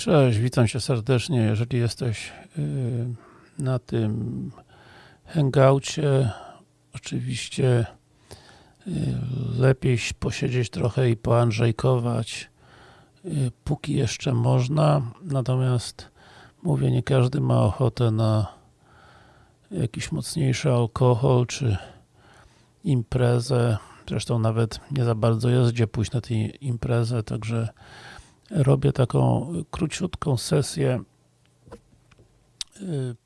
Cześć, witam Cię serdecznie. Jeżeli jesteś yy, na tym hangoucie, oczywiście yy, lepiej posiedzieć trochę i poandrzejkować, yy, póki jeszcze można. Natomiast mówię, nie każdy ma ochotę na jakiś mocniejszy alkohol, czy imprezę. Zresztą nawet nie za bardzo jest gdzie pójść na tę imprezę, także robię taką króciutką sesję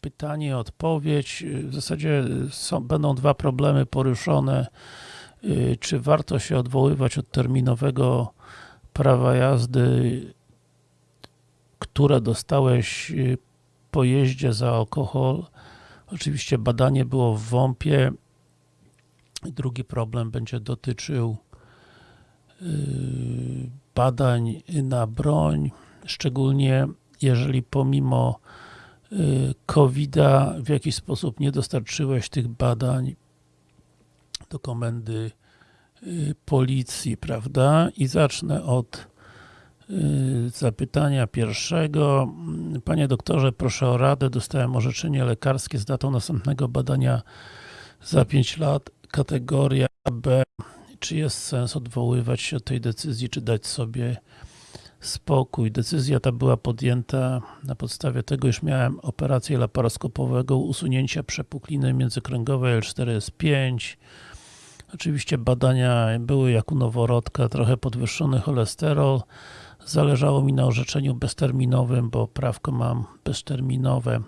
pytanie, odpowiedź. W zasadzie są, będą dwa problemy poruszone. Czy warto się odwoływać od terminowego prawa jazdy, które dostałeś po jeździe za alkohol? Oczywiście badanie było w WOMP-ie. Drugi problem będzie dotyczył badań na broń, szczególnie jeżeli pomimo COVID-a w jakiś sposób nie dostarczyłeś tych badań do komendy policji, prawda? I zacznę od zapytania pierwszego. Panie doktorze, proszę o radę. Dostałem orzeczenie lekarskie z datą następnego badania za 5 lat, kategoria B. Czy jest sens odwoływać się od tej decyzji, czy dać sobie spokój. Decyzja ta była podjęta na podstawie tego, iż miałem operację laparoskopowego usunięcia przepukliny międzykręgowej L4S5. Oczywiście badania były jak u noworodka, trochę podwyższony cholesterol. Zależało mi na orzeczeniu bezterminowym, bo prawko mam bezterminowe.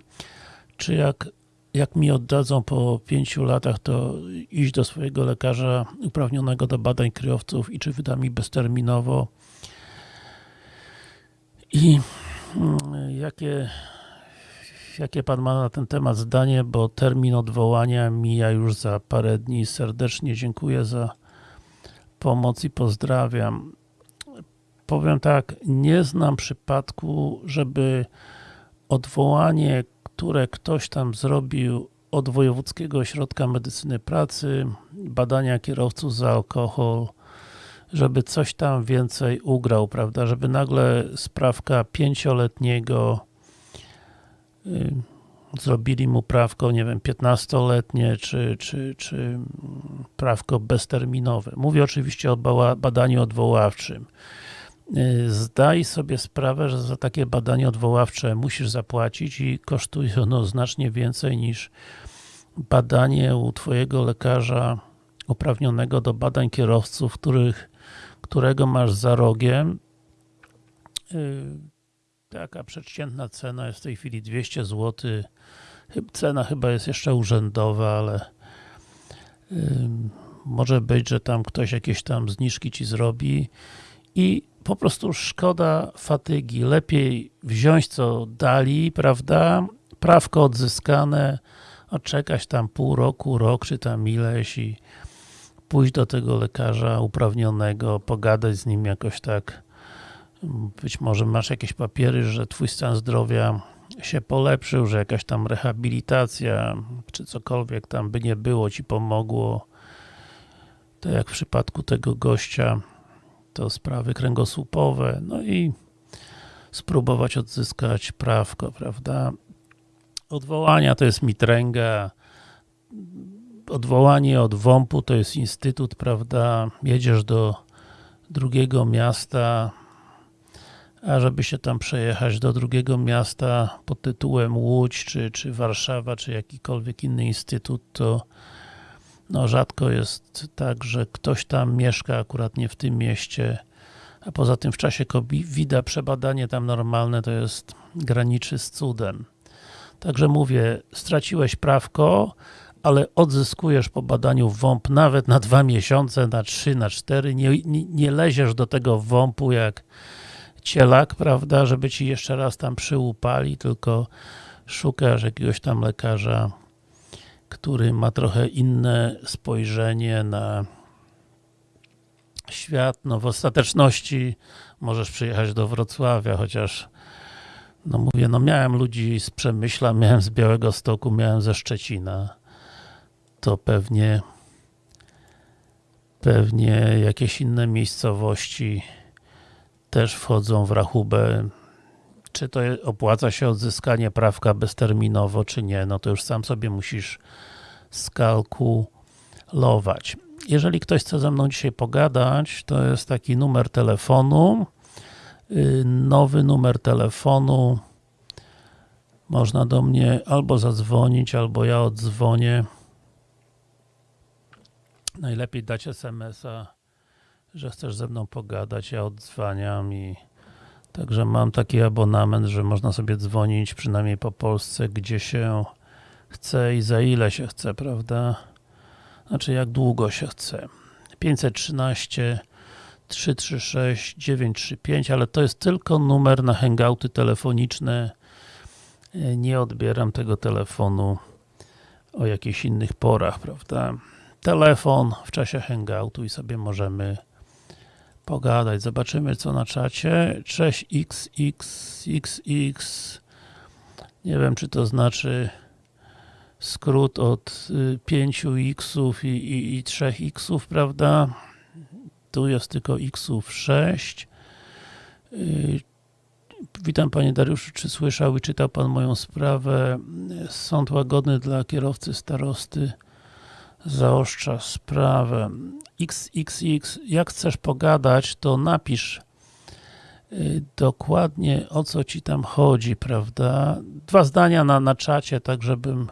Czy jak, jak mi oddadzą po pięciu latach, to iść do swojego lekarza uprawnionego do badań kryjowców i czy wyda mi bezterminowo i jakie, jakie Pan ma na ten temat zdanie, bo termin odwołania mija już za parę dni. Serdecznie dziękuję za pomoc i pozdrawiam. Powiem tak, nie znam przypadku, żeby odwołanie, które ktoś tam zrobił od Wojewódzkiego Ośrodka Medycyny Pracy, badania kierowców za alkohol, żeby coś tam więcej ugrał, prawda, żeby nagle sprawka pięcioletniego yy, zrobili mu prawko, nie wiem, 15-letnie, czy, czy, czy prawko bezterminowe. Mówię oczywiście o badaniu odwoławczym. Yy, zdaj sobie sprawę, że za takie badanie odwoławcze musisz zapłacić i kosztuje ono znacznie więcej niż badanie u Twojego lekarza uprawnionego do badań kierowców, których którego masz za rogiem. Taka przeciętna cena jest w tej chwili 200 zł. Cena chyba jest jeszcze urzędowa, ale może być, że tam ktoś jakieś tam zniżki Ci zrobi i po prostu szkoda fatygi. Lepiej wziąć co dali, prawda? Prawko odzyskane, odczekać tam pół roku, rok, czy tam ileś i pójść do tego lekarza uprawnionego, pogadać z nim jakoś tak być może masz jakieś papiery, że twój stan zdrowia się polepszył, że jakaś tam rehabilitacja, czy cokolwiek tam by nie było, ci pomogło. To jak w przypadku tego gościa, to sprawy kręgosłupowe, no i spróbować odzyskać prawko, prawda? Odwołania to jest mitręga, odwołanie od WOMP-u to jest instytut, prawda, jedziesz do drugiego miasta, a żeby się tam przejechać do drugiego miasta pod tytułem Łódź, czy, czy Warszawa, czy jakikolwiek inny instytut, to no rzadko jest tak, że ktoś tam mieszka akurat nie w tym mieście, a poza tym w czasie COVID-a przebadanie tam normalne to jest graniczy z cudem. Także mówię, straciłeś prawko, ale odzyskujesz po badaniu WOMP nawet na dwa miesiące, na trzy, na cztery, nie, nie, nie leziesz do tego WOMP-u jak cielak, prawda, żeby ci jeszcze raz tam przyłupali, tylko szukasz jakiegoś tam lekarza, który ma trochę inne spojrzenie na świat. No w ostateczności możesz przyjechać do Wrocławia, chociaż no mówię, no miałem ludzi z Przemyśla, miałem z Białego Stoku, miałem ze Szczecina to pewnie pewnie jakieś inne miejscowości też wchodzą w rachubę czy to opłaca się odzyskanie prawka bezterminowo, czy nie, no to już sam sobie musisz skalkulować. Jeżeli ktoś chce ze mną dzisiaj pogadać, to jest taki numer telefonu, yy, nowy numer telefonu, można do mnie albo zadzwonić, albo ja odzwonię. Najlepiej dać SMS-a, że chcesz ze mną pogadać, ja odzwaniam i Także mam taki abonament, że można sobie dzwonić przynajmniej po Polsce, gdzie się chce i za ile się chce, prawda? Znaczy jak długo się chce. 513 336 935, ale to jest tylko numer na hangouty telefoniczne. Nie odbieram tego telefonu o jakichś innych porach, prawda? Telefon w czasie hangoutu i sobie możemy pogadać. Zobaczymy co na czacie. Cześć XXXX. Nie wiem czy to znaczy skrót od 5 xów i, i, i 3 xów, prawda? Tu jest tylko xów 6. Y, Witam Panie Dariuszu, czy słyszał i czytał Pan moją sprawę? Sąd łagodny dla kierowcy starosty zaostrza sprawę. XXX, jak chcesz pogadać, to napisz y, dokładnie o co Ci tam chodzi, prawda? Dwa zdania na, na czacie, tak żebym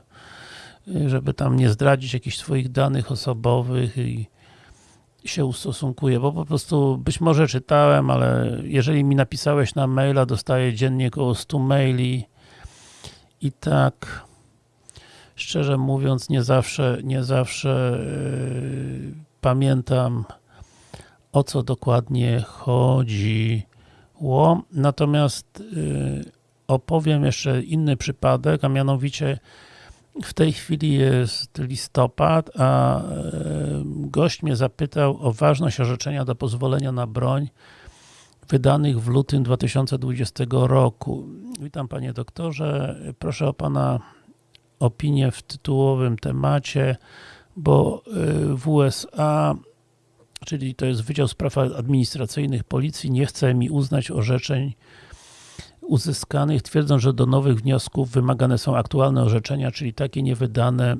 y, żeby tam nie zdradzić jakichś Twoich danych osobowych i się ustosunkuję, bo po prostu być może czytałem, ale jeżeli mi napisałeś na maila, dostaję dziennie około 100 maili i tak szczerze mówiąc nie zawsze, nie zawsze yy, pamiętam o co dokładnie chodziło. Natomiast yy, opowiem jeszcze inny przypadek, a mianowicie w tej chwili jest listopad, a yy, gość mnie zapytał o ważność orzeczenia do pozwolenia na broń wydanych w lutym 2020 roku. Witam panie doktorze, proszę o pana opinię w tytułowym temacie, bo y, w USA, czyli to jest Wydział Spraw Administracyjnych Policji, nie chce mi uznać orzeczeń uzyskanych, twierdząc, że do nowych wniosków wymagane są aktualne orzeczenia, czyli takie niewydane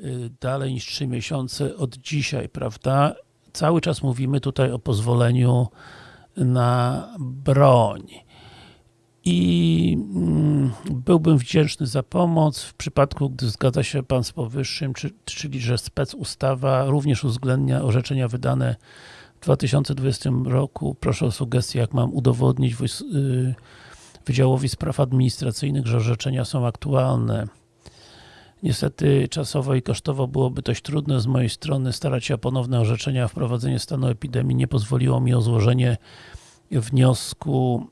y, dalej niż 3 miesiące od dzisiaj, prawda? Cały czas mówimy tutaj o pozwoleniu na broń i mm, byłbym wdzięczny za pomoc w przypadku, gdy zgadza się Pan z powyższym, czy, czyli że spec ustawa również uwzględnia orzeczenia wydane w 2020 roku. Proszę o sugestie, jak mam udowodnić y, Wydziałowi Spraw Administracyjnych, że orzeczenia są aktualne. Niestety czasowo i kosztowo byłoby dość trudne z mojej strony starać się o ponowne orzeczenia, wprowadzenie stanu epidemii nie pozwoliło mi o złożenie wniosku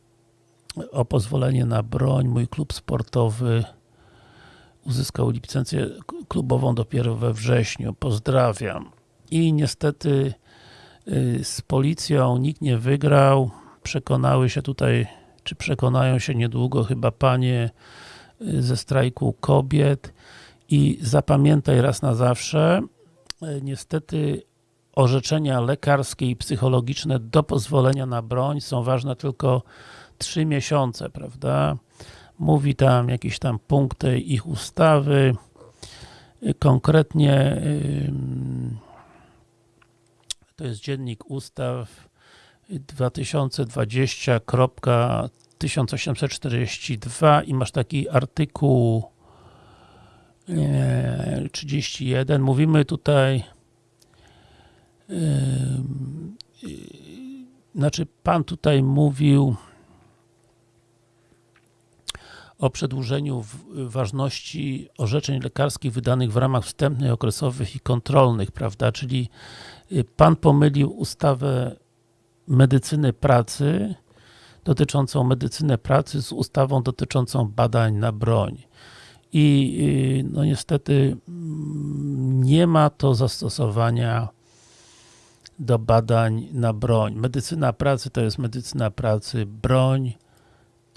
o pozwolenie na broń. Mój klub sportowy uzyskał licencję klubową dopiero we wrześniu. Pozdrawiam. I niestety y, z policją nikt nie wygrał. Przekonały się tutaj, czy przekonają się niedługo chyba panie y, ze strajku kobiet i zapamiętaj raz na zawsze, y, niestety orzeczenia lekarskie i psychologiczne do pozwolenia na broń są ważne tylko 3 miesiące, prawda? Mówi tam jakieś tam punkty ich ustawy, konkretnie to jest dziennik ustaw 2020.1842 i masz taki artykuł 31. Mówimy tutaj znaczy Pan tutaj mówił o przedłużeniu ważności orzeczeń lekarskich wydanych w ramach wstępnych, okresowych i kontrolnych, prawda, czyli Pan pomylił ustawę medycyny pracy dotyczącą medycyny pracy z ustawą dotyczącą badań na broń i no niestety nie ma to zastosowania do badań na broń. Medycyna pracy to jest medycyna pracy, broń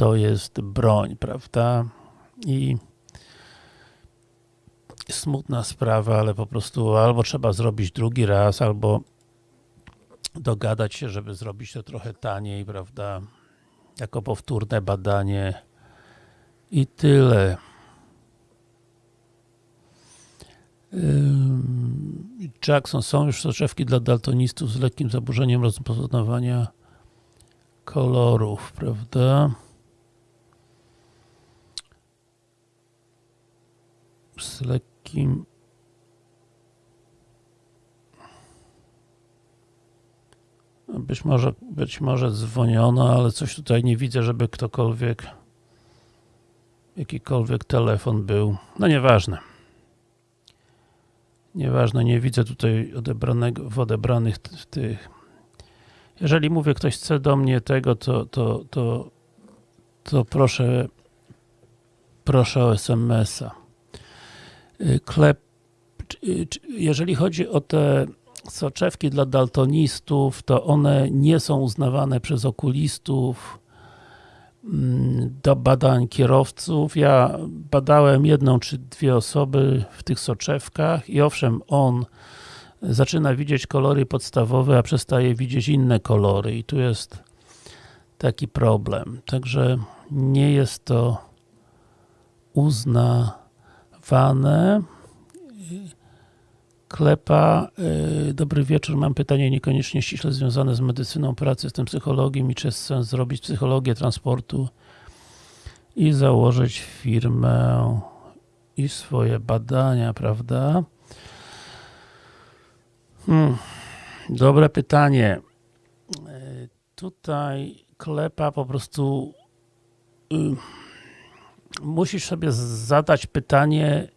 to jest broń, prawda? I smutna sprawa, ale po prostu albo trzeba zrobić drugi raz, albo dogadać się, żeby zrobić to trochę taniej, prawda? jako powtórne badanie i tyle. Jackson, są już soczewki dla daltonistów z lekkim zaburzeniem rozpoznawania kolorów, prawda? Z lekkim być może, być może dzwoniono, ale coś tutaj nie widzę, żeby ktokolwiek jakikolwiek telefon był. No nieważne. Nieważne, nie widzę tutaj odebranego, w odebranych w tych. Jeżeli mówię, ktoś chce do mnie tego, to, to, to, to proszę proszę o SMS-a. Klep, jeżeli chodzi o te soczewki dla daltonistów, to one nie są uznawane przez okulistów do badań kierowców. Ja badałem jedną czy dwie osoby w tych soczewkach i owszem, on zaczyna widzieć kolory podstawowe, a przestaje widzieć inne kolory i tu jest taki problem. Także nie jest to uznawane. Klepa, yy, dobry wieczór, mam pytanie niekoniecznie ściśle związane z medycyną pracy, jestem psychologiem i czy jest sens zrobić psychologię transportu i założyć firmę i swoje badania, prawda? Hmm. Dobre pytanie. Yy, tutaj Klepa po prostu yy, musisz sobie zadać pytanie,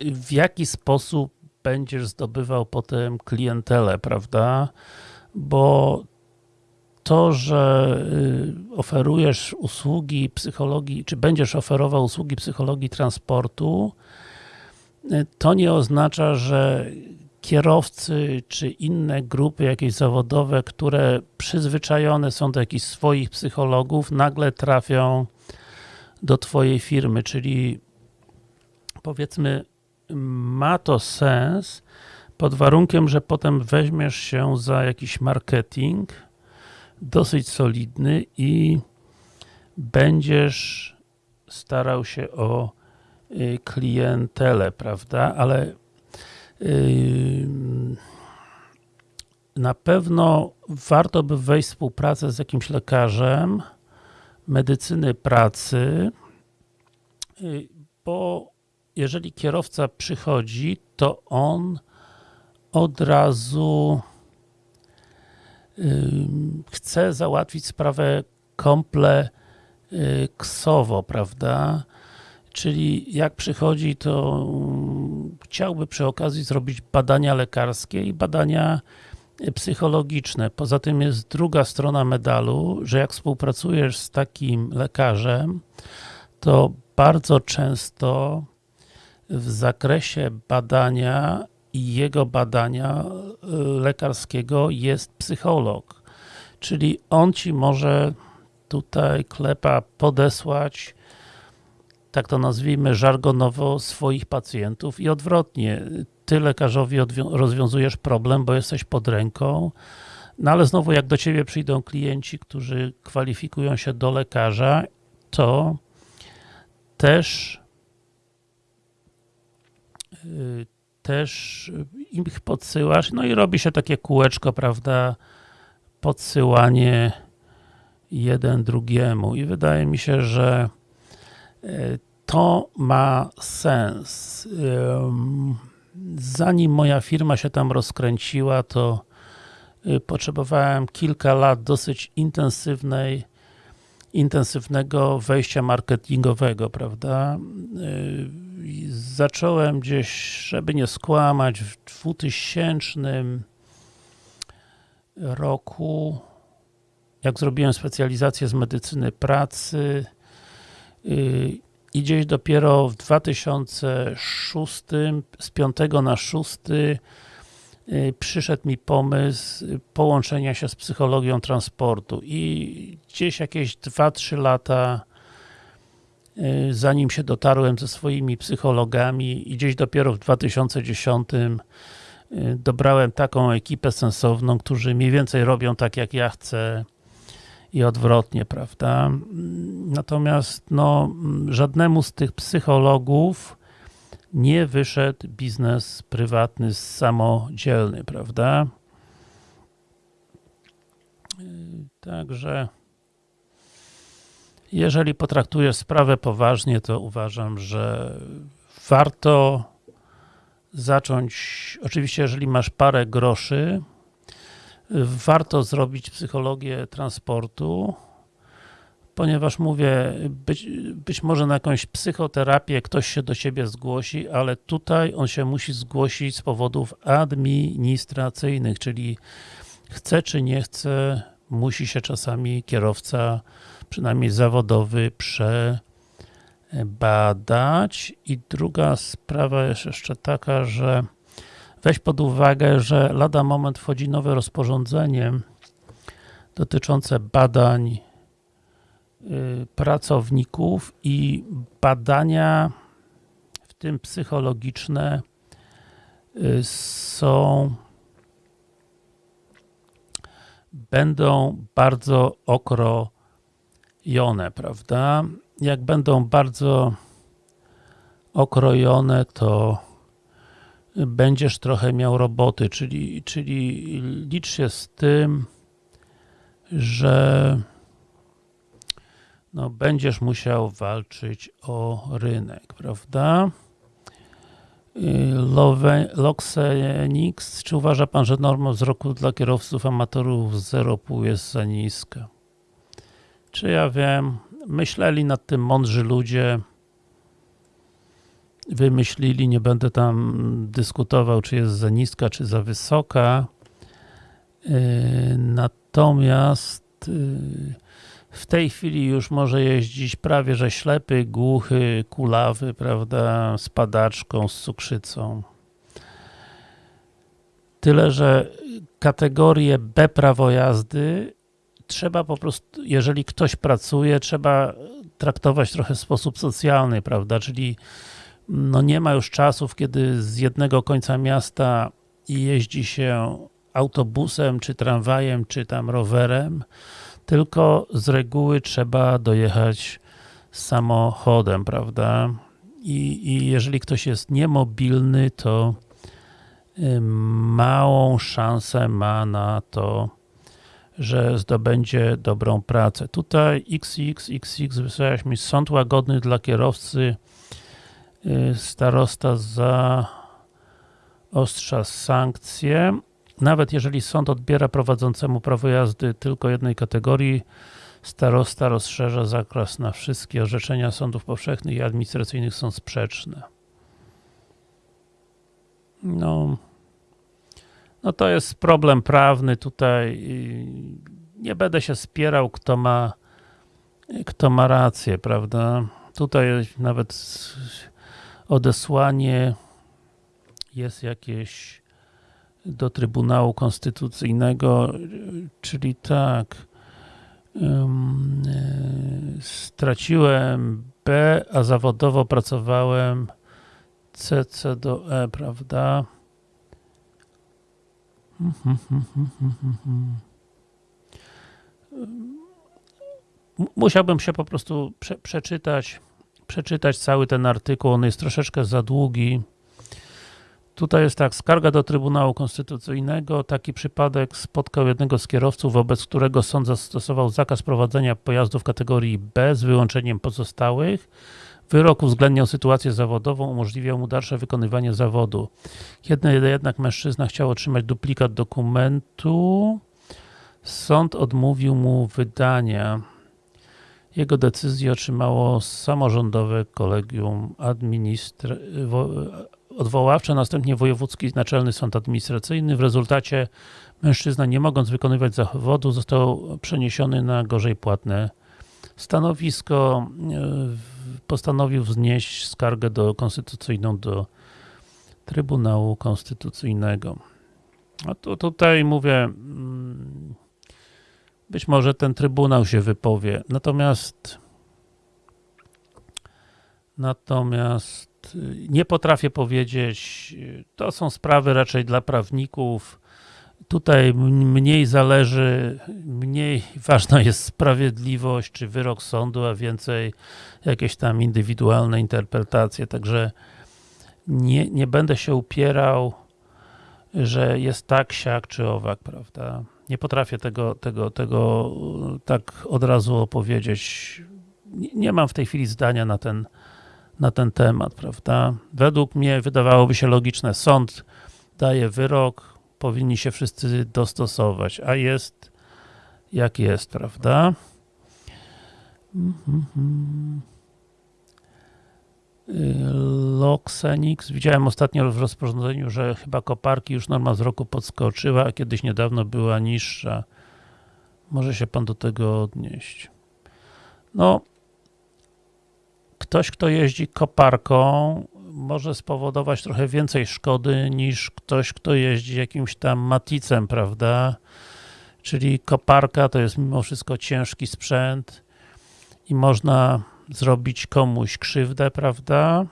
w jaki sposób będziesz zdobywał potem klientelę, prawda? Bo to, że y, oferujesz usługi psychologii, czy będziesz oferował usługi psychologii transportu, y, to nie oznacza, że kierowcy, czy inne grupy jakieś zawodowe, które przyzwyczajone są do jakichś swoich psychologów, nagle trafią do Twojej firmy, czyli powiedzmy ma to sens pod warunkiem, że potem weźmiesz się za jakiś marketing dosyć solidny i będziesz starał się o y, klientelę, prawda? Ale yy, na pewno warto by wejść w współpracę z jakimś lekarzem medycyny pracy, yy, bo jeżeli kierowca przychodzi, to on od razu chce załatwić sprawę kompleksowo, prawda? Czyli jak przychodzi, to chciałby przy okazji zrobić badania lekarskie i badania psychologiczne. Poza tym jest druga strona medalu, że jak współpracujesz z takim lekarzem, to bardzo często w zakresie badania i jego badania y, lekarskiego jest psycholog. Czyli on ci może tutaj klepa podesłać, tak to nazwijmy żargonowo, swoich pacjentów i odwrotnie. Ty lekarzowi rozwiązujesz problem, bo jesteś pod ręką, no ale znowu jak do ciebie przyjdą klienci, którzy kwalifikują się do lekarza, to też też ich podsyłasz, no i robi się takie kółeczko, prawda, podsyłanie jeden drugiemu. I wydaje mi się, że e, to ma sens. Zanim moja firma się tam rozkręciła, to e, potrzebowałem kilka lat dosyć intensywnej intensywnego wejścia marketingowego, prawda? Y, zacząłem gdzieś, żeby nie skłamać, w 2000 roku, jak zrobiłem specjalizację z medycyny pracy y, i gdzieś dopiero w 2006, z 5 na 6 Y, przyszedł mi pomysł połączenia się z psychologią transportu. I gdzieś jakieś 2-3 lata y, zanim się dotarłem ze swoimi psychologami i gdzieś dopiero w 2010 y, dobrałem taką ekipę sensowną, którzy mniej więcej robią tak jak ja chcę i odwrotnie, prawda? Natomiast no, żadnemu z tych psychologów nie wyszedł biznes prywatny samodzielny, prawda? Także jeżeli potraktujesz sprawę poważnie, to uważam, że warto zacząć, oczywiście jeżeli masz parę groszy, warto zrobić psychologię transportu, ponieważ mówię, być, być może na jakąś psychoterapię ktoś się do Ciebie zgłosi, ale tutaj on się musi zgłosić z powodów administracyjnych, czyli chce czy nie chce, musi się czasami kierowca, przynajmniej zawodowy, przebadać. I druga sprawa jest jeszcze taka, że weź pod uwagę, że lada moment wchodzi nowe rozporządzenie dotyczące badań y, pracowników i badania, w tym psychologiczne, y, są będą bardzo okrojone, prawda? Jak będą bardzo okrojone, to będziesz trochę miał roboty, czyli, czyli licz się z tym, że no, będziesz musiał walczyć o rynek, prawda? Loxenix, czy uważa Pan, że norma wzroku dla kierowców amatorów 0,5 jest za niska? Czy ja wiem, myśleli nad tym mądrzy ludzie, wymyślili, nie będę tam dyskutował, czy jest za niska, czy za wysoka. Natomiast w tej chwili już może jeździć prawie, że ślepy, głuchy, kulawy, prawda, z padaczką, z cukrzycą. Tyle, że kategorię B prawo jazdy trzeba po prostu, jeżeli ktoś pracuje, trzeba traktować trochę w sposób socjalny, prawda, czyli no nie ma już czasów, kiedy z jednego końca miasta jeździ się autobusem, czy tramwajem, czy tam rowerem, tylko z reguły trzeba dojechać samochodem, prawda? I, i jeżeli ktoś jest niemobilny, to y, małą szansę ma na to, że zdobędzie dobrą pracę. Tutaj XXXX wysłałeś mi sąd łagodny dla kierowcy starosta za ostrza sankcje nawet jeżeli sąd odbiera prowadzącemu prawo jazdy tylko jednej kategorii, starosta rozszerza zakres na wszystkie orzeczenia sądów powszechnych i administracyjnych są sprzeczne. No, no to jest problem prawny tutaj. Nie będę się spierał, kto ma, kto ma rację, prawda? Tutaj nawet odesłanie jest jakieś do Trybunału Konstytucyjnego, czyli tak, straciłem B, a zawodowo pracowałem CC do E, prawda? Musiałbym się po prostu prze, przeczytać, przeczytać cały ten artykuł, on jest troszeczkę za długi. Tutaj jest tak, skarga do Trybunału Konstytucyjnego. Taki przypadek spotkał jednego z kierowców, wobec którego sąd zastosował zakaz prowadzenia pojazdów kategorii B z wyłączeniem pozostałych. Wyrok uwzględniał sytuację zawodową, umożliwiał mu dalsze wykonywanie zawodu. Kiedy jednak mężczyzna chciał otrzymać duplikat dokumentu, sąd odmówił mu wydania. Jego decyzję otrzymało samorządowe kolegium odwoławcze, następnie Wojewódzki Naczelny Sąd Administracyjny. W rezultacie mężczyzna, nie mogąc wykonywać zawodu, został przeniesiony na gorzej płatne stanowisko. E, postanowił wznieść skargę do konstytucyjną do Trybunału Konstytucyjnego. A tu, tutaj mówię, mm, być może ten Trybunał się wypowie, natomiast natomiast nie potrafię powiedzieć, to są sprawy raczej dla prawników, Tutaj mniej zależy, mniej ważna jest sprawiedliwość czy wyrok sądu, a więcej jakieś tam indywidualne interpretacje. Także nie, nie będę się upierał, że jest tak, siak czy owak, prawda? Nie potrafię tego, tego, tego e, tak od razu opowiedzieć. Nie, mam w tej chwili zdania na ten, na ten temat, prawda? Według mnie wydawałoby się logiczne, sąd daje wyrok, powinni się wszyscy dostosować, a jest jak jest, prawda? Mhm. Y, Loxenix. Widziałem ostatnio w rozporządzeniu, że chyba koparki już norma roku podskoczyła, a kiedyś niedawno była niższa. Może się pan do tego odnieść. No, ktoś, kto jeździ koparką, może spowodować trochę więcej szkody niż ktoś, kto jeździ jakimś tam maticem, prawda? Czyli koparka to jest mimo wszystko ciężki sprzęt i można zrobić komuś krzywdę, prawda?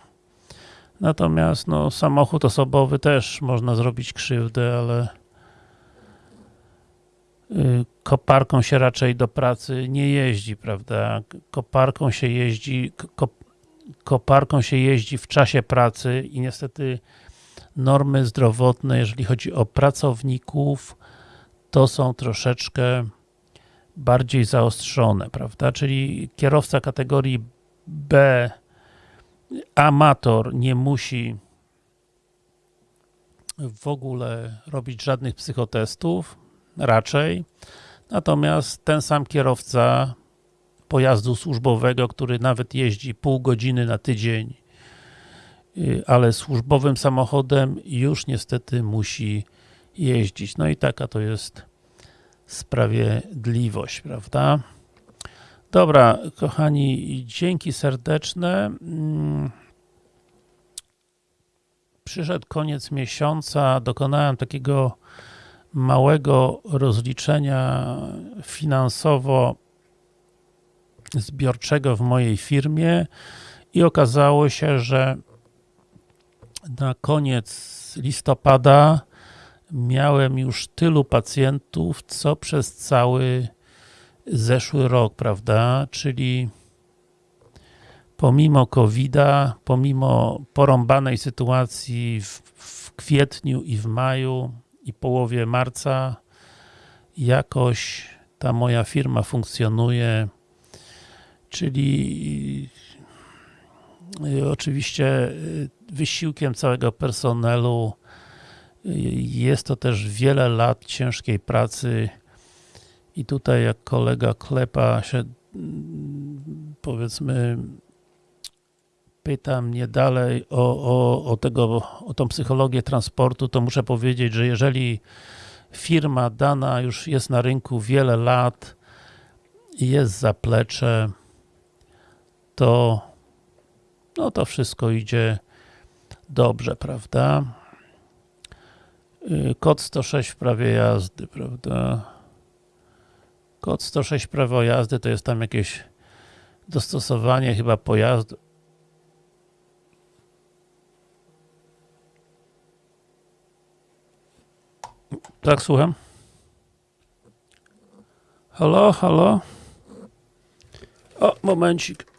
Natomiast no, samochód osobowy też można zrobić krzywdę, ale y, koparką się raczej do pracy nie jeździ, prawda? Koparką się jeździ, ko koparką się jeździ w czasie pracy i niestety normy zdrowotne, jeżeli chodzi o pracowników, to są troszeczkę bardziej zaostrzone, prawda? Czyli kierowca kategorii B, amator, nie musi w ogóle robić żadnych psychotestów, raczej. Natomiast ten sam kierowca pojazdu służbowego, który nawet jeździ pół godziny na tydzień, y, ale służbowym samochodem już niestety musi jeździć. No i taka to jest sprawiedliwość, prawda? Dobra, kochani, dzięki serdeczne. Mm. Przyszedł koniec miesiąca, dokonałem takiego małego rozliczenia finansowo zbiorczego w mojej firmie i okazało się, że na koniec listopada miałem już tylu pacjentów, co przez cały zeszły rok, prawda? Czyli pomimo COVID-a, pomimo porąbanej sytuacji w, w kwietniu i w maju i połowie marca, jakoś ta moja firma funkcjonuje, czyli y, oczywiście y, wysiłkiem całego personelu jest to też wiele lat ciężkiej pracy i tutaj jak kolega Klepa się mm, powiedzmy pyta mnie dalej o, o, o, tego, o tą psychologię transportu, to muszę powiedzieć, że jeżeli firma dana już jest na rynku wiele lat i jest zaplecze, to no to wszystko idzie dobrze, prawda? Y, Kod 106 w prawie jazdy, prawda? Kod 106 prawo jazdy to jest tam jakieś dostosowanie chyba pojazdu. Tak, słucham. Halo, halo? O, momencik.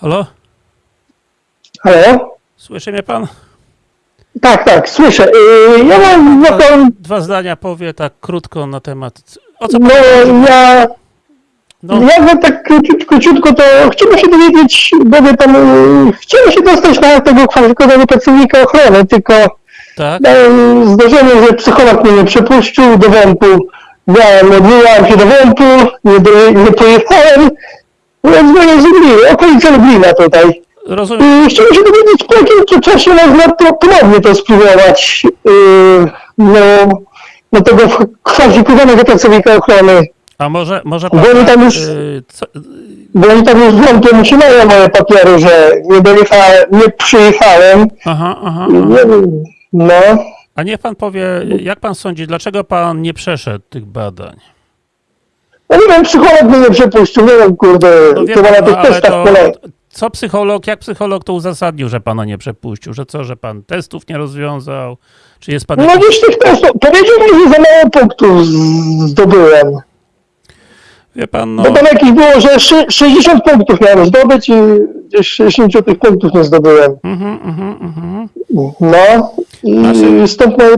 Halo? Halo? Słyszy mnie pan? Tak, tak, słyszę. Yy, Ja mam taką, Dwa zdania powie tak krótko na temat. O co no pan? ja, No, ja bym tak króciutko, króciutko to chciałbym się dowiedzieć, bo pan, yy, chciałem się dostać na tego kwalifikowanego pracownika ochrony, tylko tak. miałem zdarzenie, że psycholog mnie nie przepuścił do WOMP-u. Miałem, odwołałem się do WOMP-u, nie, do, nie pojechałem, byłem z Lublina, okolice Lublina tutaj. Rozumiem. Yy, Chciałbym się dowiedzieć, po jakim czasie można to ponownie to spróbować yy, no, no tego kwalifikowanego pracownika ochrony. A może, może Bo oni tam już- y, co, Bo oni tam już wątpią utrzymają moje papiery, że nie dojechałem, nie przyjechałem. aha, aha, aha. No. A niech pan powie, jak pan sądzi, dlaczego pan nie przeszedł tych badań? No nie wiem, psycholog mnie nie przepuścił, nie wiem, kurde, No wie to pan, na no, tych testach to, polega. co psycholog, jak psycholog to uzasadnił, że pana nie przepuścił? Że co, że pan testów nie rozwiązał? Czy jest pan No gdzieś tych testów, powiedział mi, że za mało punktów zdobyłem. Wie pan, no... Bo tam jakieś było, że szy- 60 punktów miałem zdobyć i gdzieś 60 tych punktów nie zdobyłem. Mhm, mhm, mhm. No i Znaczy- stąd moje,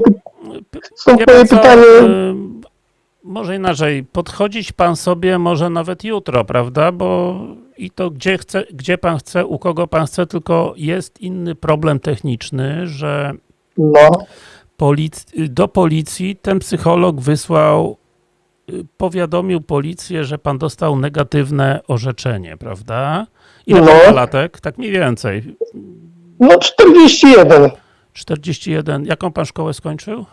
stąd moje pytanie. Może inaczej, podchodzić pan sobie może nawet jutro, prawda? Bo i to gdzie, chce, gdzie pan chce, u kogo pan chce, tylko jest inny problem techniczny, że No, polic- do policji ten psycholog wysłał, y, powiadomił policję, że pan dostał negatywne orzeczenie, prawda? Ile No. pan latek? Tak mniej więcej. no 41. 41. Jaką pan szkołę skończył?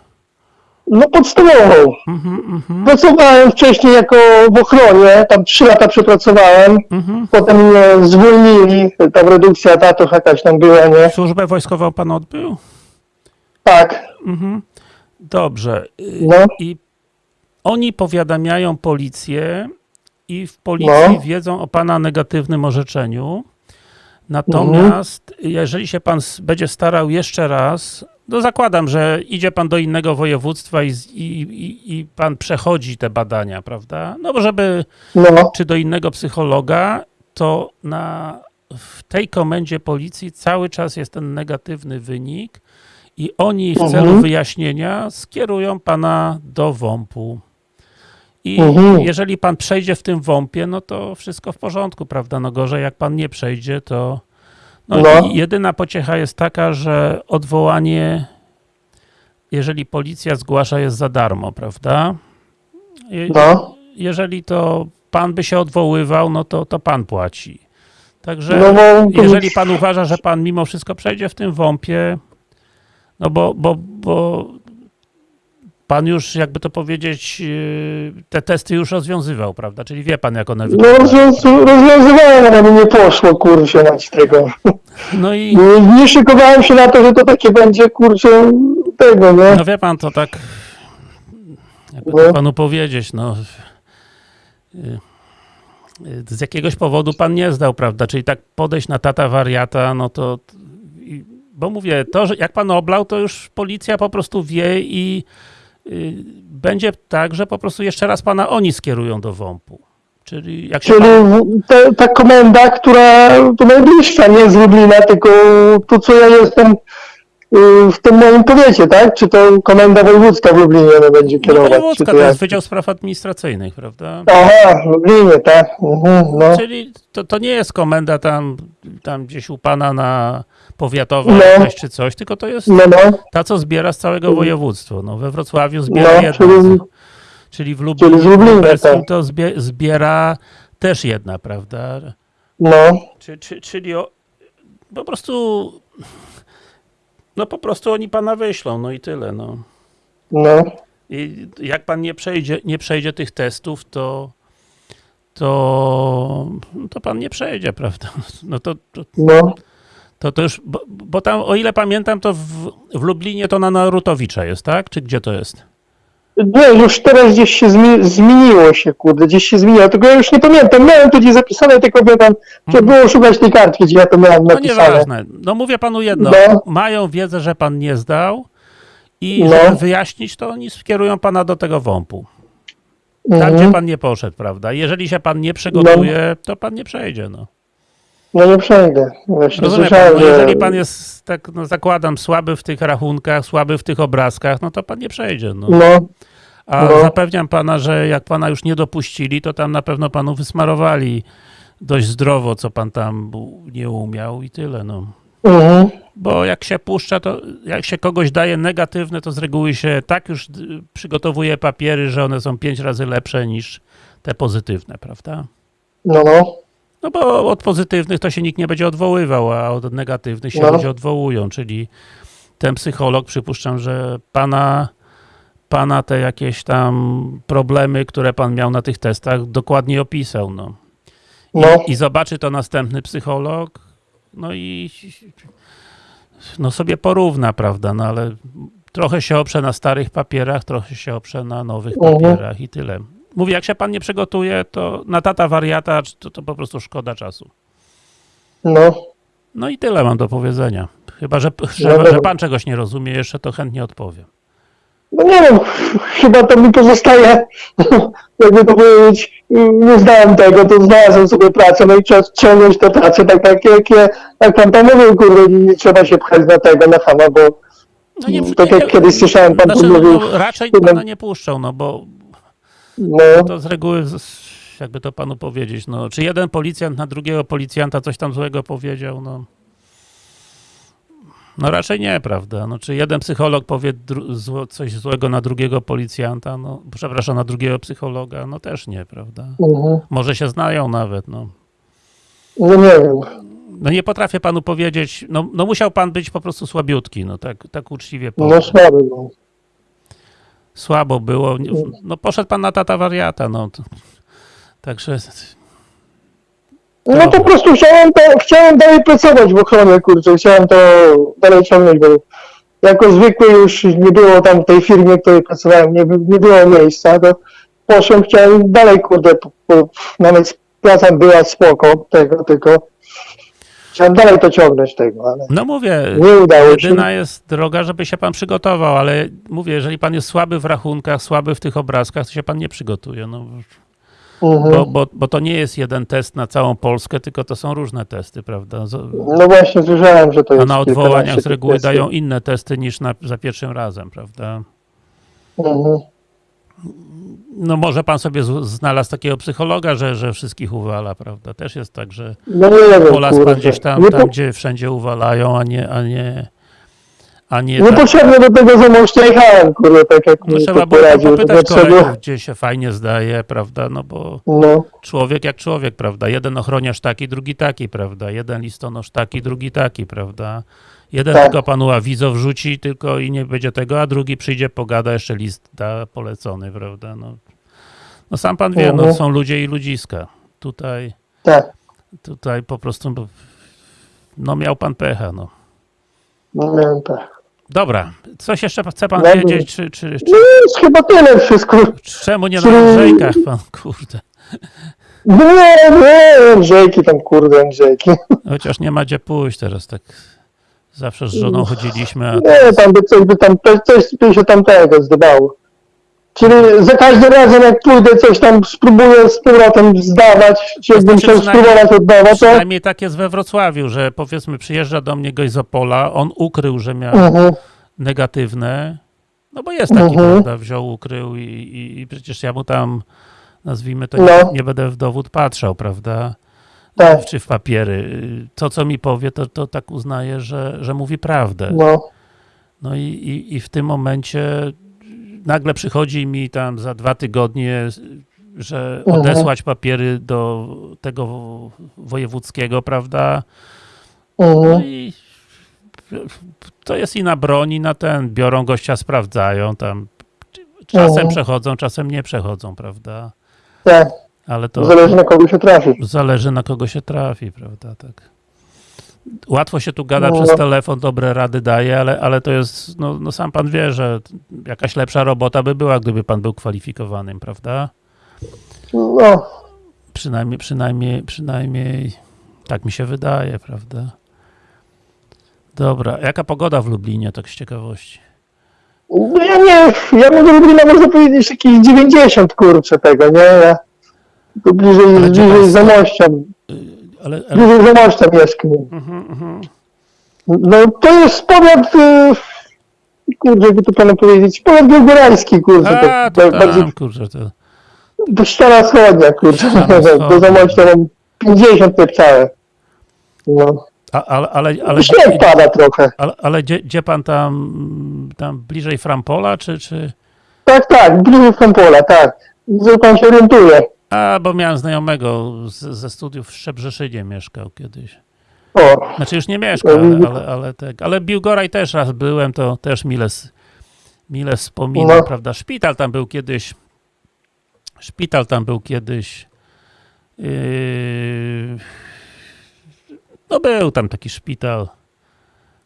No podstawową. Mhm, mhm, Pracowałem wcześniej jako w ochronie, tam 3 lata przepracowałem. mhm. Potem mnie zwolnili, tam redukcja etatów jakaś tam była, nie? Służbę wojskową pan odbył? Tak, Mhm. Dobrze. Y, no, I oni powiadamiają policję i w policji No. wiedzą o pana negatywnym orzeczeniu. Natomiast jeżeli się pan będzie starał jeszcze raz, no zakładam, że idzie pan do innego województwa i, i, i, i pan przechodzi te badania, prawda? No bo żeby, no, czy do innego psychologa, to na, w tej komendzie policji cały czas jest ten negatywny wynik i oni w celu Mhm. wyjaśnienia skierują pana do WOMP-u. I Mhm. jeżeli pan przejdzie w tym WOMP-ie, no to wszystko w porządku, prawda? No gorzej jak pan nie przejdzie, to no, No. i jedyna pociecha jest taka, że odwołanie, jeżeli policja zgłasza, jest za darmo, prawda? Je- no. jeżeli to pan by się odwoływał, no to, to pan płaci. Także No to- jeżeli pan uważa, że pan mimo wszystko przejdzie w tym WOMP-ie, no bo, bo, bo pan już, jakby to powiedzieć, yy, te testy już rozwiązywał, prawda? Czyli wie pan, jak one No wyglądają. rozwiąz- rozwiązywałem, ale mi nie poszło, kurczę, mać tego. No i Nie, nie szykowałem się na to, że to takie będzie, kurczę, tego, nie? no wie pan, to tak, jakby No. to panu powiedzieć, no yy, z jakiegoś powodu pan nie zdał, prawda? Czyli tak podejść na tata wariata, no to bo mówię, to, że jak pan oblał, to już policja po prostu wie i będzie tak, że po prostu jeszcze raz pana oni skierują do WOMP-u. Czyli jak się Czyli pan, te, ta komenda, która to najbliższa, nie z Lublina, tylko tu, co ja jestem y, w tym moim powiecie, tak? Czy to komenda wojewódzka w Lublinie no, będzie no kierować? czy wojewódzka, to jak? jest Wydział Spraw Administracyjnych, prawda? Aha, w Lublinie, tak. Mhm, no. Czyli to, to nie jest komenda tam, tam gdzieś u pana na powiatowa No. jakaś czy coś, tylko to jest No, no, ta, co zbiera z całego województwa. No, we Wrocławiu zbiera No, jedna, czyli- czyli w Lublinie, czyli z Lublina, tak. to zbie, zbiera też jedna, prawda? no, Czy, czy, czyli o, po prostu no po prostu oni pana wyślą, no i tyle, no. no, I jak pan nie przejdzie, nie przejdzie tych testów, to to, to pan nie przejdzie, prawda? No to, to, no. to, to już, bo, bo tam, o ile pamiętam, to w, w Lublinie to na Narutowicza jest, tak? Czy gdzie to jest? Nie, już teraz gdzieś się zmi- zmieniło się, kurde, gdzieś się zmieniło, tylko ja już nie pamiętam, miałem to gdzieś zapisane, tylko pan, trzeba było szukać tej kartki, gdzie ja to miałem No napisane. nieważne. No mówię panu jedno, No. mają wiedzę, że pan nie zdał i No. żeby wyjaśnić, to oni skierują pana do tego WOMP-u. Tam, Mhm. gdzie pan nie poszedł, prawda? Jeżeli się pan nie przygotuje, to pan nie przejdzie, no. No nie przejdę, właśnie Rozumie pan, słyszałem, no że... jeżeli pan jest, tak no zakładam, słaby w tych rachunkach, słaby w tych obrazkach, no to pan nie przejdzie, no. No, A no. zapewniam pana, że jak pana już nie dopuścili, to tam na pewno panu wysmarowali dość zdrowo, co pan tam nie umiał i tyle, no. mhm. Bo jak się puszcza, to jak się kogoś daje negatywne, to z reguły się tak już d- przygotowuje papiery, że one są pięć razy lepsze niż te pozytywne, prawda? no, no, No bo od pozytywnych to się nikt nie będzie odwoływał, a od negatywnych się No. ludzie odwołują, czyli ten psycholog, przypuszczam, że pana, pana te jakieś tam problemy, które pan miał na tych testach, dokładnie opisał, no. I, no, i zobaczy to następny psycholog, no i no sobie porówna, prawda, no ale trochę się oprze na starych papierach, trochę się oprze na nowych Mhm. papierach i tyle. Mówię, jak się pan nie przygotuje, to na tata wariata, to, to po prostu szkoda czasu. No, No i tyle mam do powiedzenia. Chyba, że, że, dobra. że pan czegoś nie rozumie jeszcze, to chętnie odpowiem. no nie wiem, chyba to mi pozostaje, jakby to powiedzieć, nie znałem tego, to znalazłem sobie pracę, no i trzeba ciągnąć tę pracę, tak jak, jak, jak, jak pan tam mówił, kurde, nie trzeba się pchać na tego, na fama, bo No tak jak kiedyś słyszałem, pan znaczy, tu mówił, no, raczej pana nie puszczą, no bo no, to z reguły, jakby to panu powiedzieć, no, czy jeden policjant na drugiego policjanta coś tam złego powiedział, no. No raczej nie, prawda? No, czy jeden psycholog powie zło, coś złego na drugiego policjanta, no, przepraszam, na drugiego psychologa, no też nie, prawda? mhm. Może się znają nawet, no. no nie wiem, No nie potrafię panu powiedzieć, no, no musiał pan być po prostu słabiutki, no tak, tak uczciwie powiem. no słaby, no. Słabo było, nie- no poszedł pan na tata wariata, no. To, także, No po prostu chciałem, to, chciałem dalej pracować w ochronie, kurczę, chciałem to dalej ciągnąć, bo jako zwykły już nie było tam w tej firmie, w której pracowałem, nie, nie było miejsca, to poszłem, chciałem dalej, kurde, po, po, nawet praca była spoko tego, tylko chciałem dalej to ciągnąć tego, ale no mówię, nie udało się. jedyna jest droga, żeby się pan przygotował, ale mówię, jeżeli pan jest słaby w rachunkach, słaby w tych obrazkach, to się pan nie przygotuje, no. Mhm. Bo, bo, bo to nie jest jeden test na całą Polskę, tylko to są różne testy, prawda? Z- No właśnie słyszałem, że to A jest na kilkanaście odwołaniach z reguły dają inne testy niż na, za pierwszym razem, prawda? Mhm. No może pan sobie znalazł takiego psychologa, że, że wszystkich uwala, prawda? Też jest tak, że No nie pan gdzieś tam, Nie tam po- gdzie wszędzie uwalają, a nie, a nie, a nie, tak. Niepotrzebnie do tego za mąż jechałem, kurde, tak jak No mi trzeba było że popytać nie kolegów, gdzie się fajnie zdaje, prawda? No bo No, człowiek jak człowiek, prawda? Jeden ochroniarz taki, drugi taki, prawda? Jeden listonosz taki, drugi taki, prawda? Jeden Tak. tylko panu awizo wrzuci tylko i nie będzie tego, a drugi przyjdzie, pogada, jeszcze list da polecony, prawda? No, no sam pan wie, no Mhm. są ludzie i ludziska. Tutaj, tak. tutaj po prostu, no, miał pan pecha, no. No miałem tak. Dobra, coś jeszcze chce pan wiedzieć, czy, czy, czy, No jest chyba tyle wszystko. czemu nie na Czy- Andrzejkach pan, kurde? Nie, nie, Andrzejki tam, kurde, Andrzejki. Chociaż nie ma gdzie pójść teraz, tak zawsze z żoną chodziliśmy, a Nie, tam by coś by tam, coś by się tam tego zdobało. Czyli za każdym razem jak pójdę coś tam spróbuję z powrotem zdawać, czy jakbym chciał spróbować od nowa, to... Przynajmniej tak jest we Wrocławiu, że powiedzmy przyjeżdża do mnie gość z Opola, on ukrył, że miał Mhm, negatywne, no bo jest taki, Mhm. prawda, wziął, ukrył i, i, i przecież ja mu tam, nazwijmy to, nie, No. nie będę w dowód patrzał, prawda, tak, czy w papiery. To, co mi powie, to, to tak uznaję, że, że mówi prawdę. no, No i, i, i w tym momencie nagle przychodzi mi tam za dwa tygodnie, że Mhm. odesłać papiery do tego wojewódzkiego, prawda? No mhm, i to jest i na broń, i na ten. Biorą gościa, sprawdzają tam. Czasem Mhm. przechodzą, czasem nie przechodzą, prawda? tak, Ale to zależy na kogo się trafi. zależy na kogo się trafi, prawda? Tak. Łatwo się tu gada No. przez telefon, dobre rady daje, ale, ale to jest, no, no sam pan wie, że jakaś lepsza robota by była, gdyby pan był kwalifikowanym, prawda? No, Przynajmniej, przynajmniej, przynajmniej tak mi się wydaje, prawda? Dobra, jaka pogoda w Lublinie, tak z ciekawości? no ja nie, ja mogę Lublina można powiedzieć jakieś 90 kurczę tego, nie? Ja tu bliżej, Ale bliżej pan za sto- mościem, Ale, ale bliżej za mościem mieszkam. mhm, mhm. No to jest powiat, y, kurde, jakby to panu powiedzieć, powiat białgorajski, kurde, A, to, to bardziej tam, kurczę, to do ściana wschodnia, kurczę, Ściana do zamościa mam 50 całe. No, a, ale, ale, ale, śnieg pada trochę. ale, ale gdzie, gdzie pan tam, tam bliżej Frampola, czy, czy... Tak, tak, bliżej Frampola, tak. Że pan się orientuje. A, bo miałem znajomego z, ze studiów w Szczebrzeszynie mieszkał kiedyś. O, Znaczy już nie mieszka, ale, ale, ale, tak. ale Biłgoraj też raz byłem, to też mile, mile wspominam, No. prawda? Szpital tam był kiedyś, szpital tam był kiedyś, yy, no był tam taki szpital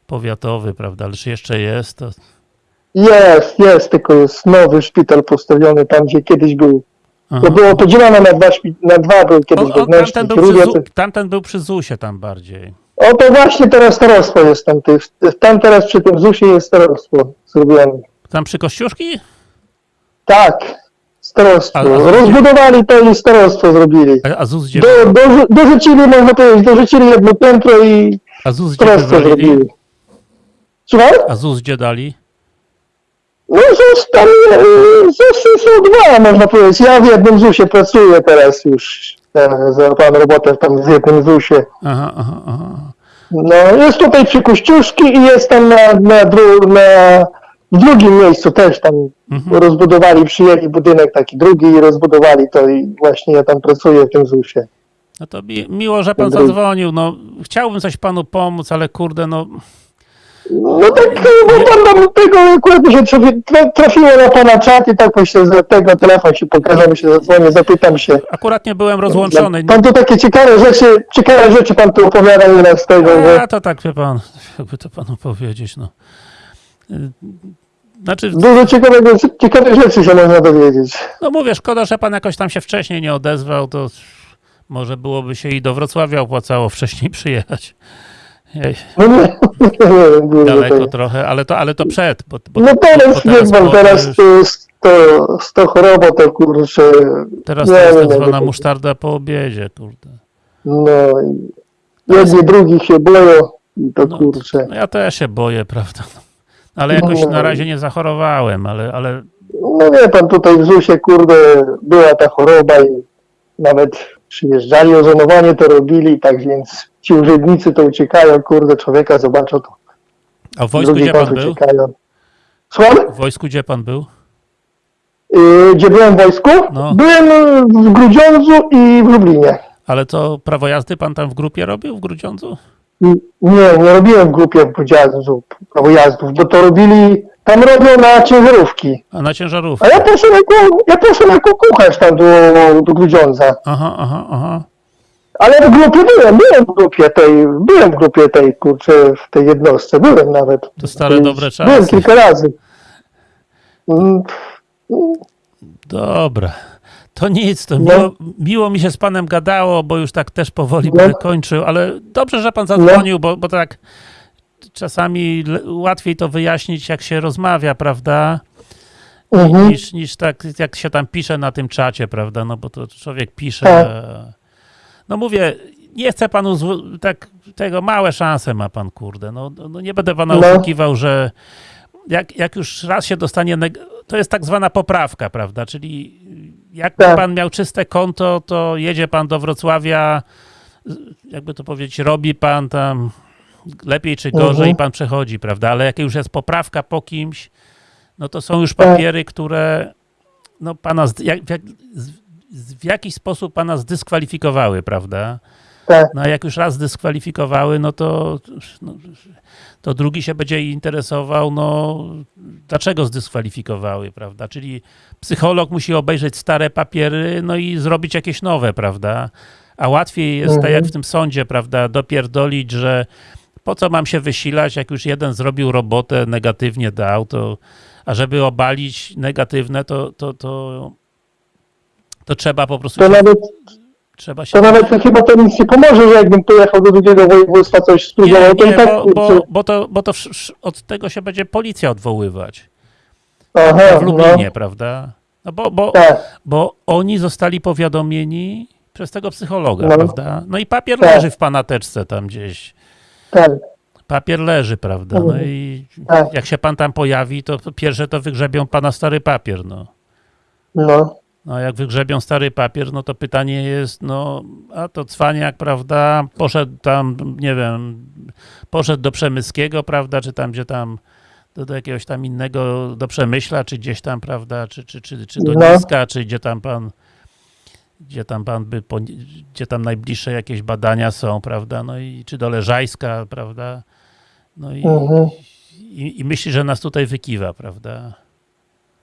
powiatowy, prawda, ale czy jeszcze jest, to jest, jest, tylko jest nowy szpital postawiony tam, gdzie kiedyś był. Aha. To było podzielone na dwa, na dwa był O, kiedyś o, wewnętrzny, tamten, był przy, Zu- tamten był przy ZUS-ie tam bardziej. O, to właśnie teraz starostwo jest tam. Tych, tam teraz przy tym ZUS-ie jest starostwo zrobione. Tam przy Kościuszki? Tak, starostwo. A- a- Rozbudowali to i starostwo zrobili. A, a ZUS gdzie, Do, do, dorzucili, można powiedzieć, dorzucili jedno piętro i a ZUS gdzie starostwo zrobili. Słuchaj? A ZUS gdzie dali? No ZUS tam, ZUSy są dwa, można powiedzieć. Ja w jednym ZUSie pracuję teraz już. Załapałem robotę tam w jednym ZUSie. Aha, aha, aha. No, jest tutaj przy Kościuszki i jest tam na, na, dru, na w drugim miejscu też tam Mhm. rozbudowali, przyjęli budynek taki drugi i rozbudowali to i właśnie ja tam pracuję w tym ZUSie. No to mi, miło, że pan zadzwonił. No, chciałbym coś panu pomóc, ale kurde, no No tak, bo pan tam tego akurat tra- trafiło na pana czat i tak myślę, że tego telefon się pokaże, mi się zadzwonię, zapytam się. akurat nie byłem rozłączony. Pan tu takie ciekawe rzeczy, ciekawe rzeczy pan tu opowiada nieraz z tego, że A to tak, wie pan, jakby to panu powiedzieć, no. Y, Znaczy, dużo ciekawego, ciekawych rzeczy się można dowiedzieć. no mówię, szkoda, że pan jakoś tam się wcześniej nie odezwał, to może byłoby się i do Wrocławia opłacało wcześniej przyjechać. Jej, No nie, nie wiem, dużo daleko tego. trochę, ale to, ale to przed. Bo, bo, No bo teraz, pan, po- teraz już- to jest to, to choroba, to kurczę, teraz nie to jest tak zwana musztarda po obiedzie, kurde. no i jedni drugich się boją i to No, kurczę. No ja też się boję, prawda. No. Ale jakoś No. na razie nie zachorowałem, ale, ale No wie pan, tutaj w ZUSie, kurde, była ta choroba i nawet przyjeżdżali, ozonowanie to robili, tak więc ci urzędnicy to uciekają, kurde, człowieka zobaczą, to a w wojsku gdzie pan był? uciekają. Słucham? W wojsku gdzie pan był? Yy, gdzie byłem w wojsku? No. Byłem w Grudziądzu i w Lublinie. Ale to prawo jazdy pan tam w grupie robił w Grudziądzu? Nie, nie robiłem w grupie prawojazdów, prawojazdów, bo to robili, tam robią na ciężarówki. A na ciężarówkę? A ja poszedłem jako, ja poszedłem jako kucharz tam do, do Grudziądza. Aha, aha, aha. Ale w grupie byłem, byłem w grupie tej, byłem w grupie tej, kurczę, w tej jednostce, byłem nawet. To stare dobre Byłem czasy. kilka razy. Mm, Dobra. To nic, to No. miło, miło mi się z panem gadało, bo już tak też powoli No. będę kończył, ale dobrze, że pan zadzwonił, bo, bo tak czasami łatwiej to wyjaśnić, jak się rozmawia, prawda? Mhm. Niż, niż tak, jak się tam pisze na tym czacie, prawda? No bo to człowiek pisze. Tak. No mówię, nie chcę panu tak tego małe szanse ma pan, kurde. No, no nie będę pana No. oszukiwał, że jak, jak już raz się dostanie, to jest tak zwana poprawka, prawda? Czyli jakby Tak. pan miał czyste konto, to jedzie pan do Wrocławia, jakby to powiedzieć, robi pan tam lepiej czy gorzej Mhm. i pan przechodzi, prawda? Ale jak już jest poprawka po kimś, no to są już Tak. papiery, które no pana jak, jak, w jakiś sposób pana zdyskwalifikowały, prawda? Tak, No a jak już raz zdyskwalifikowały, no to, no, to drugi się będzie interesował, no dlaczego zdyskwalifikowały, prawda? Czyli psycholog musi obejrzeć stare papiery, no i zrobić jakieś nowe, prawda? A łatwiej jest, tak Mhm. jak w tym sądzie, prawda, dopierdolić, że po co mam się wysilać, jak już jeden zrobił robotę, negatywnie dał, to a żeby obalić negatywne, to, to, to, to trzeba po prostu to się, nawet, trzeba się to nawet chyba to nic nie pomoże, że jakbym pojechał do drugiego województwa, coś spróbował, to nie, i tak, bo, bo, bo to, bo to od tego się będzie policja odwoływać. aha, W Lublinie, prawda? No bo, bo, no, tak, bo oni zostali powiadomieni przez tego psychologa, No. prawda? No i papier Tak. leży w panateczce tam gdzieś. tak, Papier leży, prawda? No Mhm. i tak, jak się pan tam pojawi, to pierwsze to wygrzebią pana stary papier, no. no, No jak wygrzebią stary papier, no to pytanie jest, no, a to cwaniak, prawda, poszedł tam, nie wiem, poszedł do Przemyskiego, prawda, czy tam, gdzie tam, do, do jakiegoś tam innego, do Przemyśla, czy gdzieś tam, prawda, czy, czy, czy, czy do No. Niska, czy gdzie tam pan, gdzie tam pan by, po, gdzie tam najbliższe jakieś badania są, prawda, no i czy do Leżajska, prawda, no i, mhm, i, i myśli, że nas tutaj wykiwa, prawda.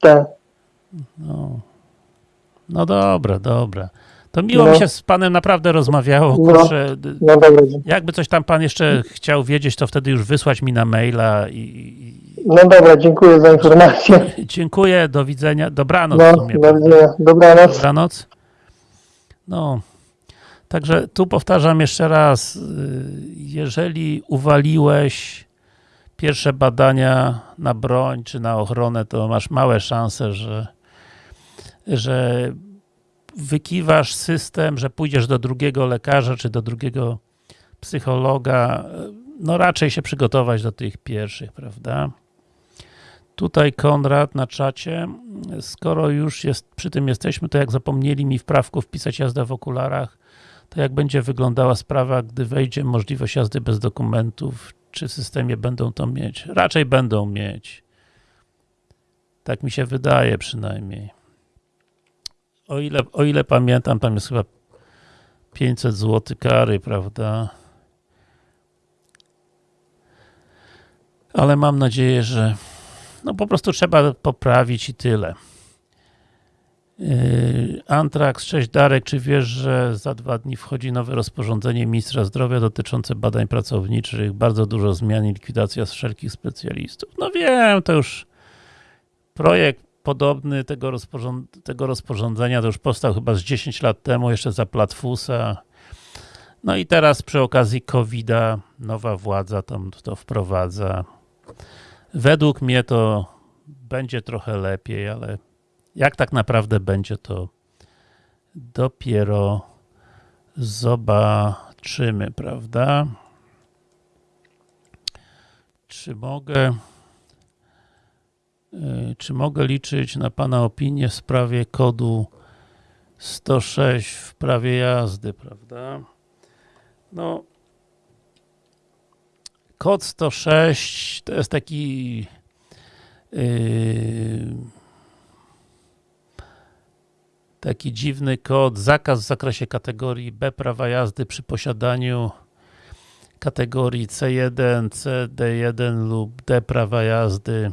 tak. No. No dobra, dobra. To miło No. mi się z panem naprawdę rozmawiało, No. kurczę. No dzie- Jakby coś tam pan jeszcze chciał wiedzieć, to wtedy już wysłać mi na maila i, no dobra, dziękuję za informację. dziękuję, do widzenia, dobranoc No, sumie. do widzenia. Dobranoc. Dobranoc. No, także tu powtarzam jeszcze raz, y, jeżeli uwaliłeś pierwsze badania na broń czy na ochronę, to masz małe szanse, że, że wykiwasz system, że pójdziesz do drugiego lekarza czy do drugiego psychologa, no raczej się przygotować do tych pierwszych, prawda? Tutaj Konrad na czacie, skoro już jest, przy tym jesteśmy, to jak zapomnieli mi w prawku wpisać jazdę w okularach, to jak będzie wyglądała sprawa, gdy wejdzie możliwość jazdy bez dokumentów, czy w systemie będą to mieć? Raczej będą mieć. Tak mi się wydaje przynajmniej. O ile, o ile pamiętam, tam jest chyba 500 zł kary, prawda? Ale mam nadzieję, że no po prostu trzeba poprawić i tyle. Yy, Antrax, cześć Darek, czy wiesz, że za dwa dni wchodzi nowe rozporządzenie ministra zdrowia dotyczące badań pracowniczych, bardzo dużo zmian i likwidacja wszelkich specjalistów? No wiem, to już projekt podobny tego, rozporząd tego rozporządzenia to już powstał chyba z 10 lat temu, jeszcze za Platfusa. No i teraz przy okazji COVID-a nowa władza to, to wprowadza. Według mnie to będzie trochę lepiej, ale jak tak naprawdę będzie, to dopiero zobaczymy, prawda? Czy mogę czy mogę liczyć na Pana opinię w sprawie kodu 106 w prawie jazdy, prawda? No kod 106 to jest taki yy, taki dziwny kod, zakaz w zakresie kategorii B prawa jazdy przy posiadaniu kategorii C1, CD1 lub D prawa jazdy.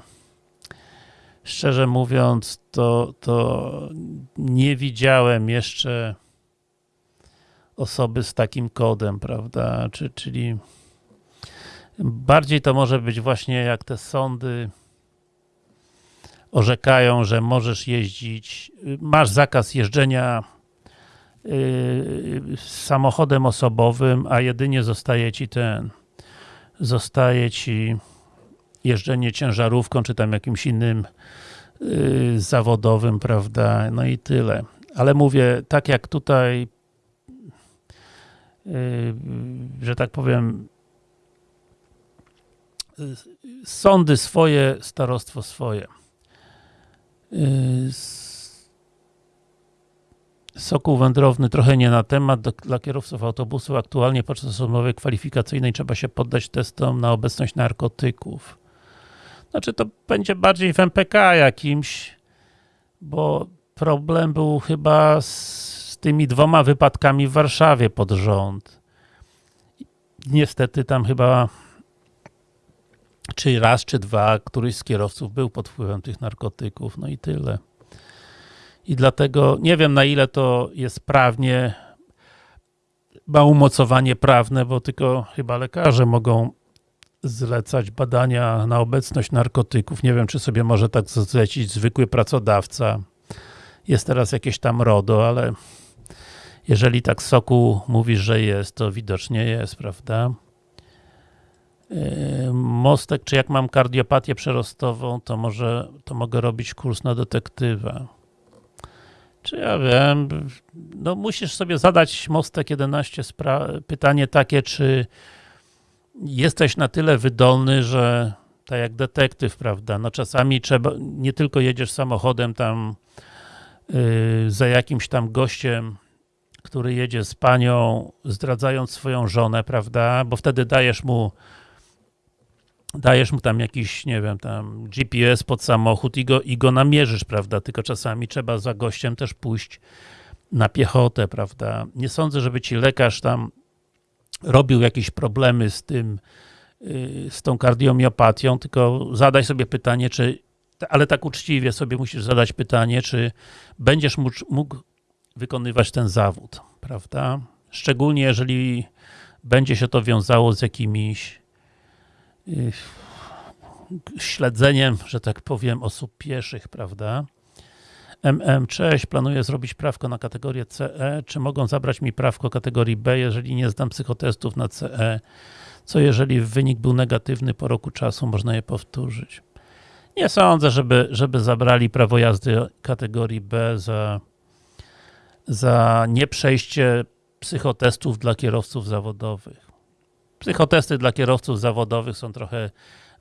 Szczerze mówiąc, to, to nie widziałem jeszcze osoby z takim kodem, prawda? Czy, czyli bardziej to może być właśnie jak te sądy orzekają, że możesz jeździć, masz zakaz jeżdżenia yy, samochodem osobowym, a jedynie zostaje ci ten, zostaje ci jeżdżenie ciężarówką, czy tam jakimś innym yy, zawodowym, prawda, no i tyle. Ale mówię, tak jak tutaj yy, że tak powiem yy, sądy swoje, starostwo swoje. Yy, Sokół wędrowny trochę nie na temat. Do, dla kierowców autobusów aktualnie podczas rozmowy kwalifikacyjnej trzeba się poddać testom na obecność narkotyków. Znaczy to będzie bardziej w MPK jakimś, bo problem był chyba z, tymi dwoma wypadkami w Warszawie pod rząd. Niestety tam chyba czy raz, czy dwa, któryś z kierowców był pod wpływem tych narkotyków, no i tyle. I dlatego nie wiem na ile to jest prawnie, ma umocowanie prawne, bo tylko chyba lekarze mogą zlecać badania na obecność narkotyków. Nie wiem, czy sobie może tak zlecić zwykły pracodawca. Jest teraz jakieś tam RODO, ale jeżeli tak Soku mówisz, że jest, to widocznie jest, prawda? Yy, Mostek, czy jak mam kardiopatię przerostową, to może, to mogę robić kurs na detektywa. Czy ja wiem, no musisz sobie zadać Mostek 11 spra- pytanie takie, czy jesteś na tyle wydolny, że tak jak detektyw, prawda, no czasami trzeba, nie tylko jedziesz samochodem tam yy, za jakimś tam gościem, który jedzie z panią, zdradzając swoją żonę, prawda, bo wtedy dajesz mu dajesz mu tam jakiś, nie wiem, tam GPS pod samochód i go, i go namierzysz, prawda, tylko czasami trzeba za gościem też pójść na piechotę, prawda. Nie sądzę, żeby ci lekarz tam robił jakieś problemy z tym, yy, z tą kardiomiopatią, tylko zadaj sobie pytanie, czy, ale tak uczciwie sobie musisz zadać pytanie, czy będziesz mógł, mógł wykonywać ten zawód, prawda? Szczególnie jeżeli będzie się to wiązało z jakimiś y, śledzeniem, że tak powiem, osób pieszych, prawda? MM, cześć, planuję zrobić prawko na kategorię CE. Czy mogą zabrać mi prawko kategorii B, jeżeli nie zdam psychotestów na CE? Co jeżeli wynik był negatywny po roku czasu, można je powtórzyć? Nie sądzę, żeby, żeby zabrali prawo jazdy kategorii B za, za nieprzejście psychotestów dla kierowców zawodowych. Psychotesty dla kierowców zawodowych są trochę